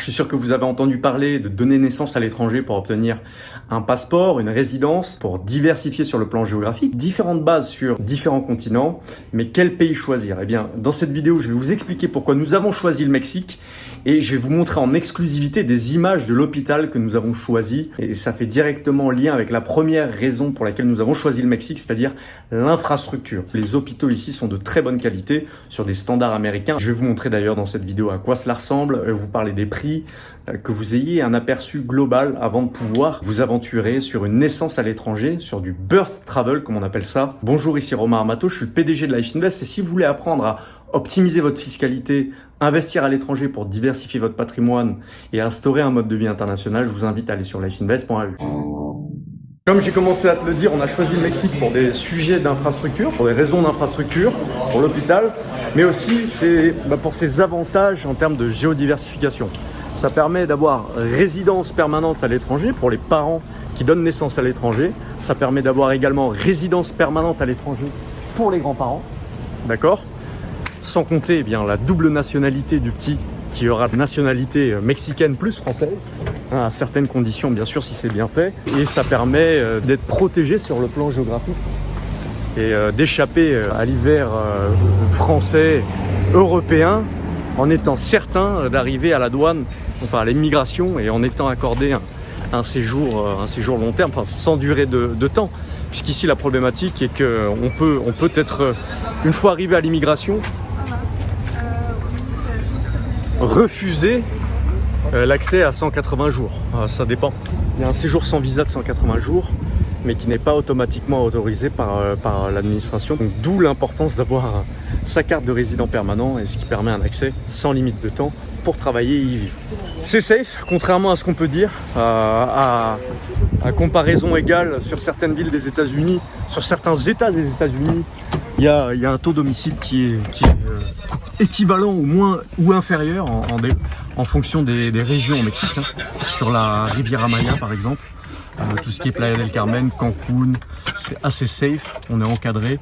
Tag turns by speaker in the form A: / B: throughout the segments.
A: je suis sûr que vous avez entendu parler de donner naissance à l'étranger pour obtenir un passeport, une résidence, pour diversifier sur le plan géographique, différentes bases sur différents continents, mais quel pays choisir? Eh bien, dans cette vidéo, je vais vous expliquer pourquoi nous avons choisi le Mexique et je vais vous montrer en exclusivité des images de l'hôpital que nous avons choisi. Et ça fait directement lien avec la première raison pour laquelle nous avons choisi le Mexique, c'est-à-dire l'infrastructure. Les hôpitaux ici sont de très bonne qualité sur des standards américains. Je vais vous montrer d'ailleurs dans cette vidéo à quoi cela ressemble, vous parler des prix, euh, que vous ayez un aperçu global avant de pouvoir vous aventurer sur une naissance à l'étranger, sur du birth travel comme on appelle ça. Bonjour, ici Romain Armato, je suis le PDG de Life Invest et si vous voulez apprendre à optimiser votre fiscalité, investir à l'étranger pour diversifier votre patrimoine et instaurer un mode de vie international, je vous invite à aller sur lifeinvest.eu. Comme j'ai commencé à te le dire, on a choisi le Mexique pour des sujets d'infrastructure, pour des raisons d'infrastructure, pour l'hôpital, mais aussi bah, pour ses avantages en termes de géodiversification. Ça permet d'avoir résidence permanente à l'étranger pour les parents qui donnent naissance à l'étranger. Ça permet d'avoir également résidence permanente à l'étranger pour les grands-parents. D'accord? Sans compter eh bien, la double nationalité du petit qui aura nationalité mexicaine plus française, hein, à certaines conditions bien sûr si c'est bien fait. Et ça permet euh, d'être protégé sur le plan géographique et euh, d'échapper euh, à l'hiver français, européen, en étant certain d'arriver à la douane, enfin à l'immigration et en étant accordé un, séjour, un séjour long terme, enfin sans durée de, temps. Puisqu'ici la problématique est qu'on peut, on peut être, une fois arrivé à l'immigration, refuser euh, l'accès à 180 jours. Ah, ça dépend. Il y a un séjour sans visa de 180 jours, mais qui n'est pas automatiquement autorisé par, euh, par l'administration. D'où l'importance d'avoir sa carte de résident permanent et ce qui permet un accès sans limite de temps pour travailler et y vivre. C'est safe, contrairement à ce qu'on peut dire, à, comparaison égale sur certaines villes des États-Unis, sur certains États des États-Unis, il y a, un taux d'homicide qui est, qui est euh, équivalent ou moins ou inférieur en, fonction des, des, régions au Mexique. Hein. Sur la Riviera Maya par exemple, euh, tout ce qui est Playa del Carmen, Cancun, c'est assez safe, on est encadré.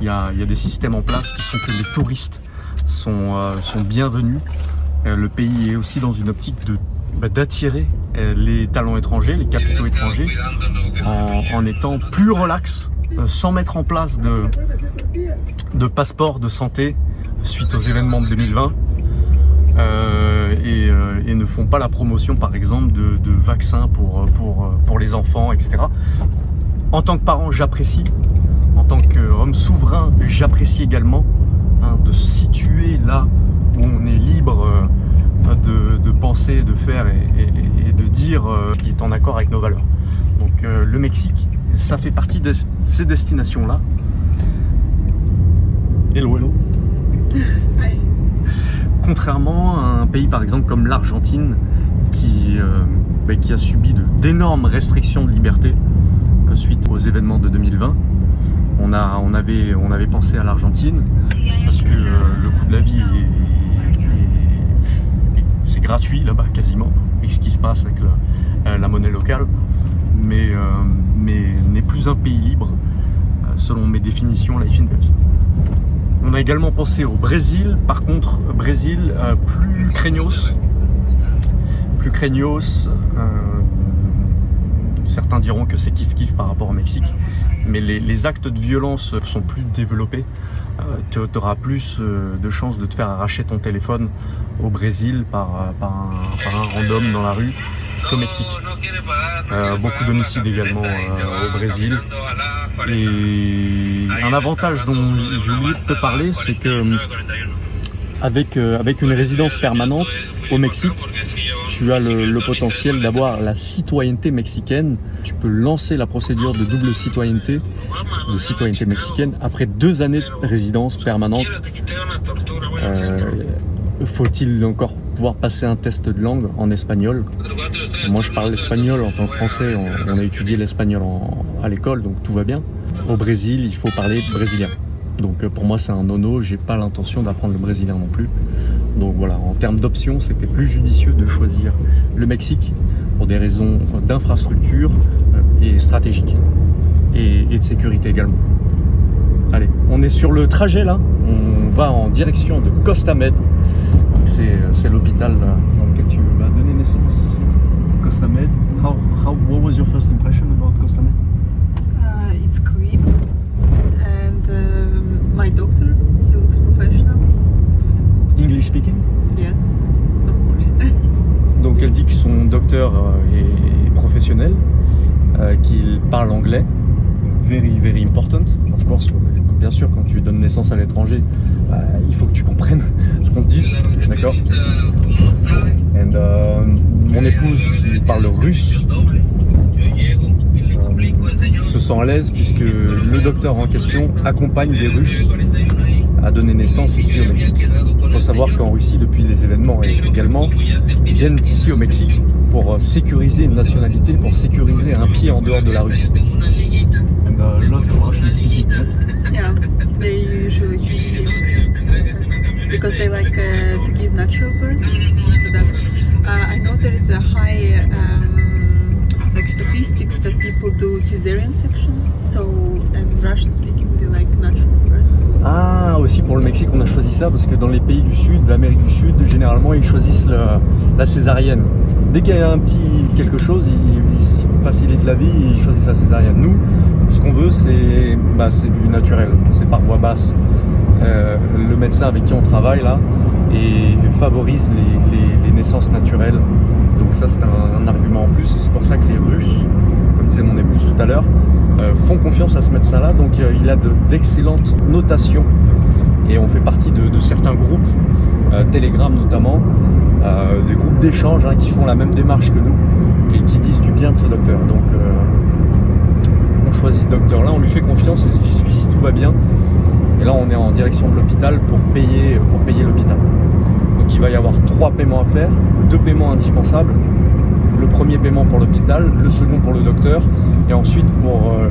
A: Il y, a, des systèmes en place qui font que les touristes sont, euh, bienvenus. Euh, le pays est aussi dans une optique bah, d'attirer euh, les talents étrangers, les capitaux étrangers, en, étant plus relax, sans mettre en place de, de passeport de santé suite aux événements de 2020 euh, et, ne font pas la promotion par exemple de, vaccins pour les enfants, etc. En tant que parent, j'apprécie. En tant qu'homme souverain, j'apprécie également hein, de se situer là où on est libre euh, de, de penser, de faire et, et, et, de dire euh, ce qui est en accord avec nos valeurs. Donc euh, le Mexique, ça fait partie de ces destinations-là. Hello, hello. Contrairement à un pays par exemple comme l'Argentine qui, bah, qui a subi d'énormes restrictions de liberté suite aux événements de 2020, on, avait, pensé à l'Argentine parce que euh, le coût de la vie est, est, c'est gratuit là-bas quasiment avec ce qui se passe avec la, la monnaie locale mais, mais n'est plus un pays libre selon mes définitions Life Invest. On a également pensé au Brésil, par contre, Brésil euh, plus craignos, plus craignos. Euh, certains diront que c'est kiff-kiff par rapport au Mexique, mais les, actes de violence sont plus développés. Euh, tu auras plus euh, de chances de te faire arracher ton téléphone au Brésil par, par, un, random dans la rue qu'au Mexique. Euh, beaucoup d'homicides également euh, au Brésil. Et un avantage dont j'ai oublié de te parler, c'est que avec, euh, avec une résidence permanente au Mexique, tu as le, potentiel d'avoir la citoyenneté mexicaine. Tu peux lancer la procédure de double citoyenneté, de citoyenneté mexicaine, après deux années de résidence permanente. Euh, Faut-il encore pouvoir passer un test de langue en espagnol? Moi, je parle l'espagnol en tant que français. On a étudié l'espagnol à l'école, donc tout va bien. Au Brésil, il faut parler brésilien. Donc pour moi, c'est un nono. J'ai pas l'intention d'apprendre le brésilien non plus. Donc voilà, en termes d'options, c'était plus judicieux de choisir le Mexique pour des raisons d'infrastructure et stratégiques et, de sécurité également. Allez, on est sur le trajet là. On va en direction de Costa Med. C'est l'hôpital dans lequel tu vas donner what was your first impression about Costa Med?
B: Uh, it's clean, and um, my doctor, he looks professional.
A: English speaking?
B: yes, of course.
A: Donc elle dit que son docteur euh, est professionnel, euh, qu'il parle anglais. Very, very important. Of course, bien sûr, quand tu donnes naissance à l'étranger, bah, il faut que tu comprennes ce qu'on te dise, d'accord? And, euh, Mon épouse qui parle russe se sent à l'aise puisque le docteur en question accompagne des Russes à donner naissance ici au Mexique. Il faut savoir qu'en Russie, depuis les événements et également, viennent ici au Mexique pour euh, sécuriser une nationalité, pour sécuriser un pied en dehors de la Russie.
B: Because they like uh, to give natural that's. Uh, I know there is a high um, statistics that people do cesarean section. So and Russian speaking they like natural.
A: Ah, aussi pour le Mexique, on a choisi ça parce que dans les pays du Sud, l'Amérique du Sud, généralement, ils choisissent la césarienne. Dès qu'il y a un petit quelque chose, ils, facilitent la vie, ils choisissent la césarienne. Nous, ce qu'on veut, c'est bah, du naturel, c'est par voie basse. Euh, le médecin avec qui on travaille là et favorise les naissances naturelles. Donc ça, c'est un, argument en plus et c'est pour ça que les Russes, comme disait mon épouse tout à l'heure, euh, font confiance à ce médecin-là. Donc euh, il a de- d'excellentes notations et on fait partie de, certains groupes, euh, Telegram notamment, des groupes d'échange hein, qui font la même démarche que nous et qui disent du bien de ce docteur. Donc on choisit ce docteur-là, on lui fait confiance et jusqu'ici tout va bien. Et là on est en direction de l'hôpital pour payer, pour payer l'hôpital. Donc il va y avoir trois paiements à faire, deux paiements indispensables. Le premier paiement pour l'hôpital, le second pour le docteur, et ensuite pour euh,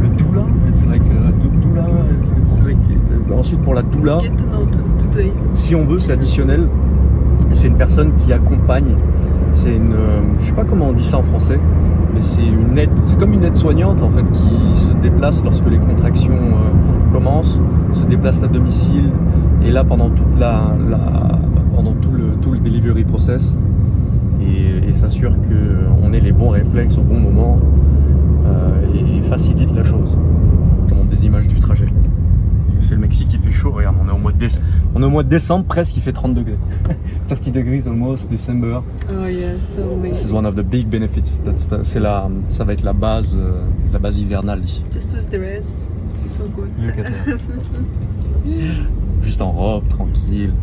A: le doula. It's like a dou- doula. it's like- euh, ensuite pour la doula, si on veut, c'est additionnel. C'est une personne qui accompagne. C'est une, euh, je sais pas comment on dit ça en français, mais c'est une aide. C'est comme une aide soignante en fait qui se déplace lorsque les contractions euh, commencent, se déplace à domicile et là pendant toute la, la- pendant tout le tout le delivery process et, et s'assure que on ait les bons réflexes au bon moment euh, et facilite la chose. Je montre des images du trajet. C'est le Mexique, il fait chaud, regarde, on est au mois de décembre, on est au mois de décembre presque, il fait 30 degrés. 30 degrees almost, December.
B: Oh yeah, so
A: This is
B: amazing.
A: one of the big benefits. That's the- la, ça va être la base, euh, la base hivernale ici.
B: Just with the rest, so good.
A: Juste en robe, tranquille.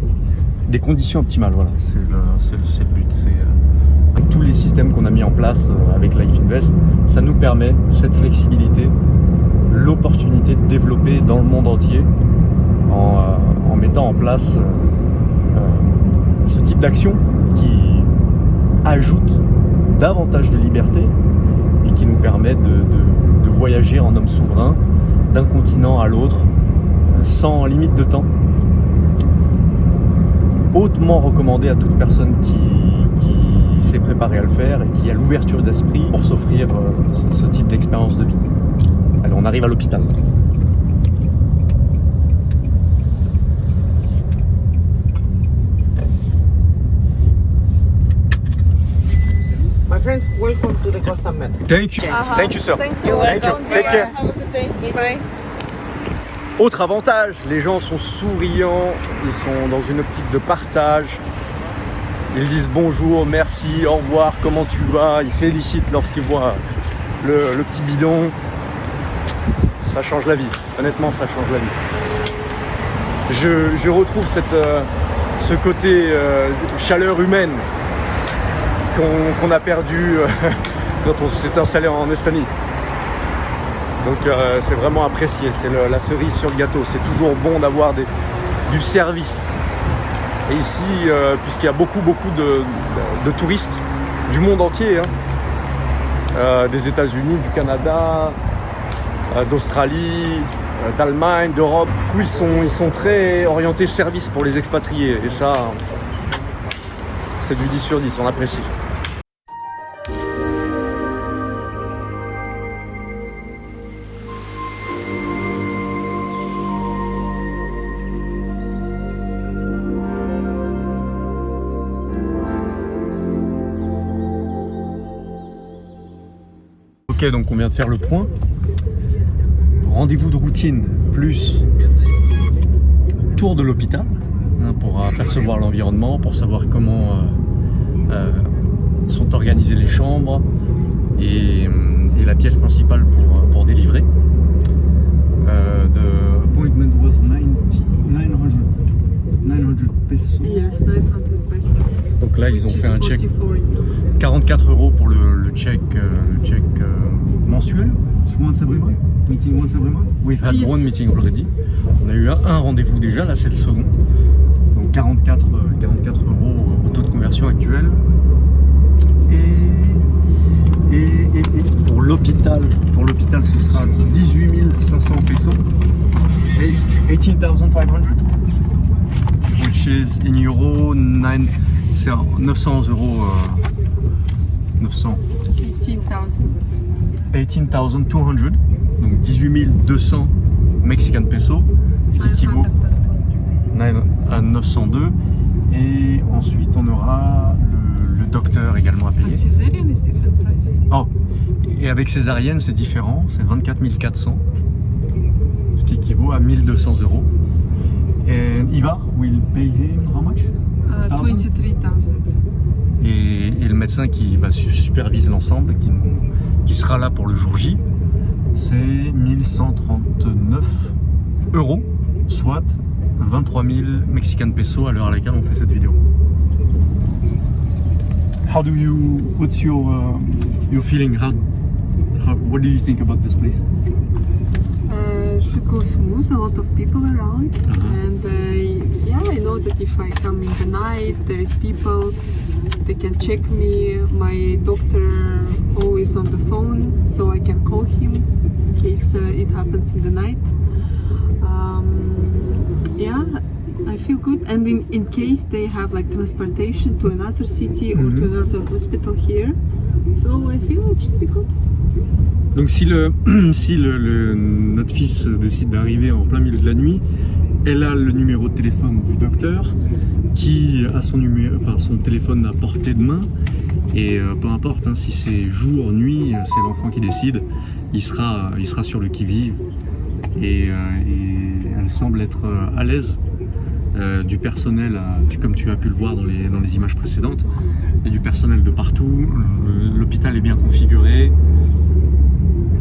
A: Des conditions optimales, voilà. C'est le, le- le but. Euh, avec tous les systèmes qu'on a mis en place euh, avec Life Invest, ça nous permet cette flexibilité, l'opportunité de développer dans le monde entier en, euh, mettant en place ce type d'action qui ajoute davantage de liberté et qui nous permet de- de voyager en homme souverain d'un continent à l'autre sans limite de temps. Hautement recommandé à toute personne qui, qui s'est préparée à le faire et qui a l'ouverture d'esprit pour s'offrir euh, ce, ce type d'expérience de vie. Allez, on arrive à l'hôpital.
C: friends, welcome to the Costa Med.
A: Thank you. Thank you, sir.
B: Thanks
A: Thank
B: a lot.
A: you. Take care.
B: Have a good day. Bye.
A: Autre avantage, les gens sont souriants, ils sont dans une optique de partage. Ils disent bonjour, merci, au revoir, comment tu vas? Ils félicitent lorsqu'ils voient le, petit bidon. Ça change la vie, honnêtement, ça change la vie. Je, retrouve cette, euh, ce côté euh, chaleur humaine qu'on qu'on a perdu euh, quand on s'est installé en Estonie. Donc euh, c'est vraiment apprécié, c'est la cerise sur le gâteau. C'est toujours bon d'avoir du service. Et ici, euh, puisqu'il y a beaucoup beaucoup de, touristes du monde entier, hein, euh, des États-Unis, du Canada, d'Australie, d'Allemagne, d'Europe, du coup sont, ils sont très orientés service pour les expatriés. Et ça, c'est du 10 sur 10, on apprécie. Ok, donc on vient de faire le point. Rendez-vous de routine plus tour de l'hôpital hein, pour apercevoir l'environnement, pour savoir comment euh, euh, sont organisées les chambres et, et la pièce principale pour, pour délivrer. Euh, the appointment was 90, 900, 900 pesos.
B: Yes, 900 pesos.
A: Donc là, ils ont fait un check
B: 44 euro.
A: 44 euros pour le, le check, euh, le check euh, mensuel. It's once every month. Meeting once every month. We've had
B: Yes.
A: one meeting already. On a eu un, un rendez-vous déjà, là c'est le second. Donc 44, euh, 44 euros au taux de conversion actuel. Et, et, et- et pour l'hôpital, pour l'hôpital ce sera 18 500 pesos. Et 18,500. Which is in euro 9, c'est 900 euros. euh, 900.
B: 18,000.
A: 18,200, donc 18 200 Mexican pesos, ce qui équivaut 9 à 902. Et ensuite, on aura le, le docteur également à payer.
B: price.
A: Oh, et avec césarienne, c'est différent, c'est 24 400, ce qui équivaut à 1200 euros. Et Ivar will pay him how much?
B: Uh,
A: Thousand?
B: 23,000.
A: et, et le médecin qui va su- superviser l'ensemble, qui, nous- qui sera là pour le jour J, c'est 1139 euros, soit 23 000 Mexican pesos à l'heure à laquelle on fait cette vidéo. How do you, what's your, uh, your feeling? How, how, what do you think about this place?
B: Uh, should go smooth, a lot of people around.
A: Uh-huh.
B: And uh, yeah, I know that if I come in the night, there is people, they can check me. My doctor always on the phone, so I can call him in case uh, it happens in the night. Um, yeah, I feel good. And in, in case they have like transportation to another city or to
A: Mhm.
B: another hospital here, so I feel it should be good.
A: Donc si, le, si le, le- notre fils décide d'arriver en plein milieu de la nuit, elle a le numéro de téléphone du docteur qui a son, numéro, son téléphone à portée de main. Et euh, peu importe hein, si c'est jour, nuit, euh, c'est l'enfant qui décide, il sera, sera sur le qui-vive. Et, euh, et elle semble être euh, à l'aise euh, du personnel, euh, comme tu as pu le voir dans les, images précédentes, a du personnel de partout, l'hôpital est bien configuré,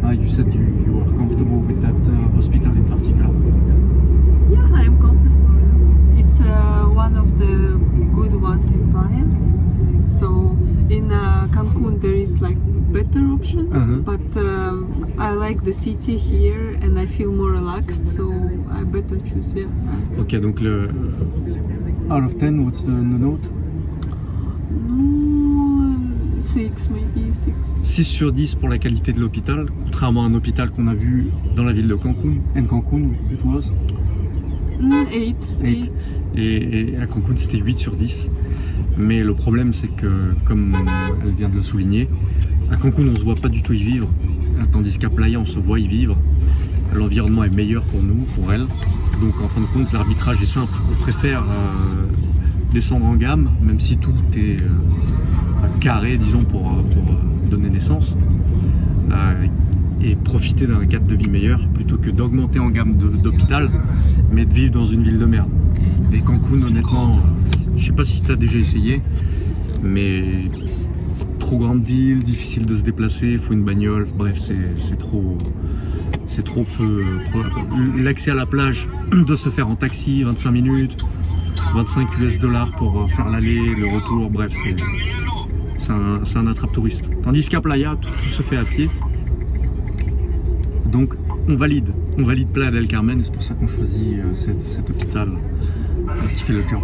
A: Ah, you said you, you comfortable with that hospital in particular.
B: Yeah, I'm comfortable. It's uh, one of the good ones in Playa. So in uh, Cancun there is like better option,
A: Uh-huh.
B: but um, I like the city here and I feel more relaxed. So I better choose yeah.
A: Ok, donc le. Out of 10, what's the, the note?
B: No, six maybe six.
A: 6 sur 10 pour la qualité de l'hôpital, contrairement à un hôpital qu'on a vu dans la ville de Cancun. En Cancun, it was.
B: Mm, eight.
A: Eight.
B: Eight.
A: Et, et à Cancun, c'était 8 sur 10. Mais le problème, c'est que, comme elle vient de le souligner, à Cancun, on se voit pas du tout y vivre. Tandis qu'à Playa, on se voit y vivre. L'environnement est meilleur pour nous, pour elle. Donc, en fin de compte, l'arbitrage est simple. On préfère euh, descendre en gamme, même si tout est euh, carré, disons, pour, euh, pour, donner naissance. Euh, et profiter d'un cadre de vie meilleur plutôt que d'augmenter en gamme d'hôpital, mais de vivre dans une ville de merde. Et Cancun, honnêtement, je sais pas si tu as déjà essayé, mais trop grande ville, difficile de se déplacer, il faut une bagnole, bref, c'est trop. C'est trop peu. L'accès à la plage doit se faire en taxi, 25 minutes, 25 US dollars pour euh, faire l'aller, le retour, bref, c'est c'est un, attrape-touriste. Tandis qu'à Playa, tout, tout se fait à pied. Donc, on valide. On valide Playa del Carmen, et c'est pour ça qu'on choisit euh, cet, hôpital euh, qui fait le job.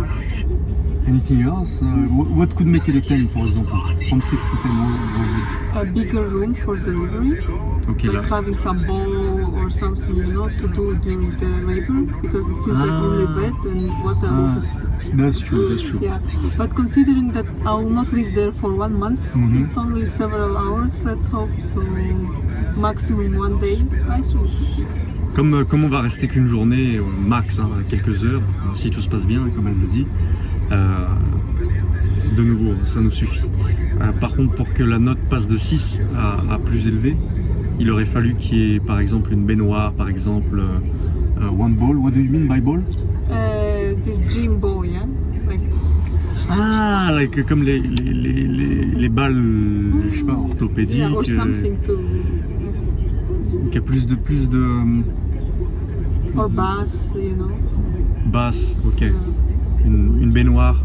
A: Anything else? Uh, what, could make it a 10, for example? From 6 to 10, what, what
B: A bigger room for delivery.
A: would- Ok, là.
B: like having some ball or something, you know, to do during the labor because it seems like only
A: Ah.
B: bed and what a lot of
A: That's true, that's true.
B: yeah. But considering that I will not live there for one month,
A: Mhm.
B: it's only several hours. Let's hope so. Maximum one day. I okay.
A: Comme, euh, comme on va rester qu'une journée, euh, max, hein, quelques heures, si tout se passe bien, comme elle le dit, euh, de nouveau, ça nous suffit. Euh, par contre, pour que la note passe de 6 à, à plus élevé, il aurait fallu qu'il y ait par exemple une baignoire, par exemple euh, euh, one ball. What do you mean by ball?
B: This gym yeah? Like,
A: Ah, like, comme les, les, les, les, les balles, euh, je sais pas, orthopédiques.
B: yeah, or
A: euh,
B: something to,
A: qui a plus de plus de euh,
B: or bass, you know?
A: basses, ok.
B: Yeah.
A: Une, une baignoire.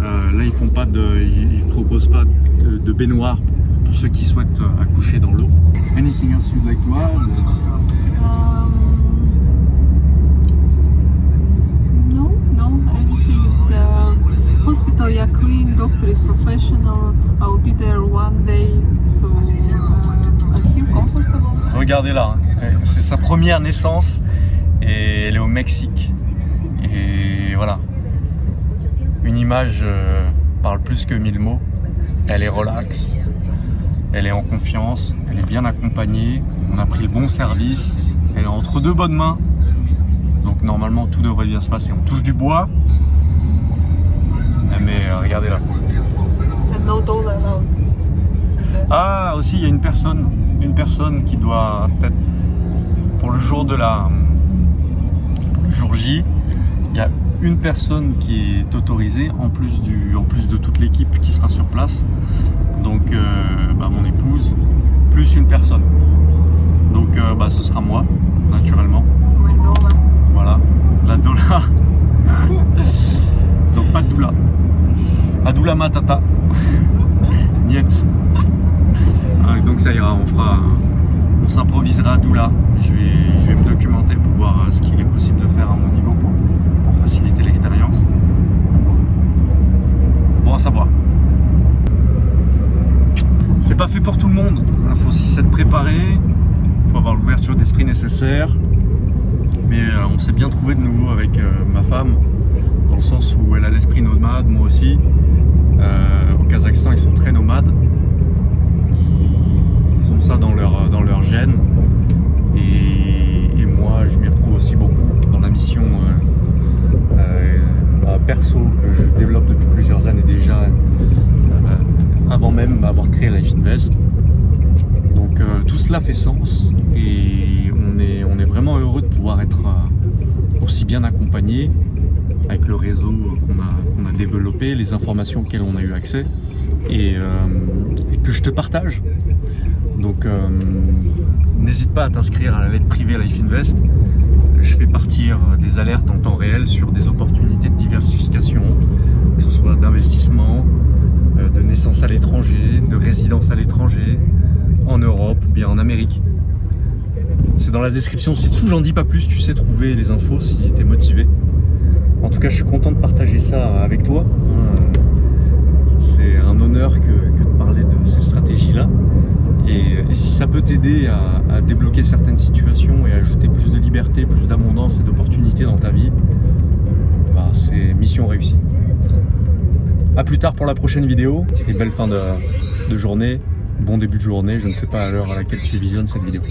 A: Euh, là, ils font pas de, ils, ils proposent pas de, de baignoire pour ceux qui souhaitent euh, accoucher dans l'eau. Anything else you'd like to add?
B: Um, no, no, everything is uh, hospital. Yeah, clean. Doctor is professional. I'll be there one day, so I feel comfortable.
A: Regardez là, hein. c'est sa première naissance et elle est au Mexique. Et voilà, une image euh, parle plus que mille mots. Elle est relax, elle est en confiance, elle est bien accompagnée, on a pris le bon service, elle est entre deux bonnes mains. Donc normalement tout devrait bien se passer. On touche du bois, mais regardez là.
B: And allowed.
A: Ah, aussi, il y a une personne, une personne qui doit peut-être pour le jour de la le jour J, il y a une personne qui est autorisée en plus du en plus de toute l'équipe qui sera sur place. Donc euh, bah, mon épouse plus une personne. Donc euh, bah, ce sera moi naturellement. Voilà, la doula. Donc pas de doula. Adoula matata. Niet. Ah, donc ça ira, on fera. On s'improvisera doula. Je vais, me documenter pour voir euh, ce qu'il est possible de faire à mon niveau pour, pour faciliter l'expérience. Bon à savoir. C'est pas fait pour tout le monde. Il faut aussi s'être préparé. Il faut avoir l'ouverture d'esprit nécessaire. Mais euh, on s'est bien trouvé de nouveau avec euh, ma femme, sens où elle a l'esprit nomade, moi aussi. Euh, au Kazakhstan, ils sont très nomades. Ils, ont ça dans leur, dans gène. Et, moi, je m'y retrouve aussi beaucoup dans la mission euh, euh, bah, perso que je développe depuis plusieurs années déjà, avant même d'avoir créé Life Invest. Donc tout cela fait sens et on est, on est vraiment heureux de pouvoir être aussi bien accompagné avec le réseau qu'on a, développé, les informations auxquelles on a eu accès et, euh, que je te partage. Donc euh, n'hésite pas à t'inscrire à la lettre privée Life Invest. Je fais partir des alertes en temps réel sur des opportunités de diversification, que ce soit d'investissement, euh, de naissance à l'étranger, de résidence à l'étranger, en Europe ou bien en Amérique. C'est dans la description ci-dessous, j'en dis pas plus, tu sais trouver les infos si tu es motivé. En tout cas, je suis content de partager ça avec toi. Euh, C'est un honneur que, de parler de ces stratégies-là. Et, si ça peut t'aider à, débloquer certaines situations et ajouter plus de liberté, plus d'abondance et d'opportunités dans ta vie, bah, c'est mission réussie. A plus tard pour la prochaine vidéo et belle fin de journée, bon début de journée, je ne sais pas à l'heure à laquelle tu visionnes cette vidéo.